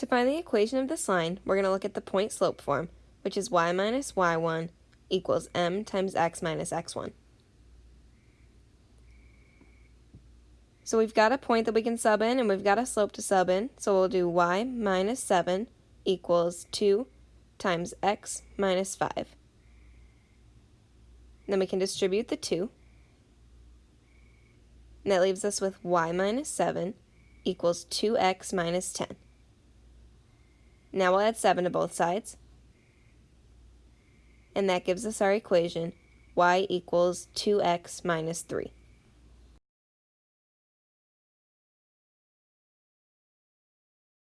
To find the equation of this line, we're going to look at the point slope form, which is y minus y1 equals m times x minus x1. So we've got a point that we can sub in and we've got a slope to sub in. So we'll do y minus 7 equals 2 times x minus 5. Then we can distribute the 2. And that leaves us with y minus 7 equals 2x minus 10. Now we'll add 7 to both sides. And that gives us our equation y equals 2x minus 3.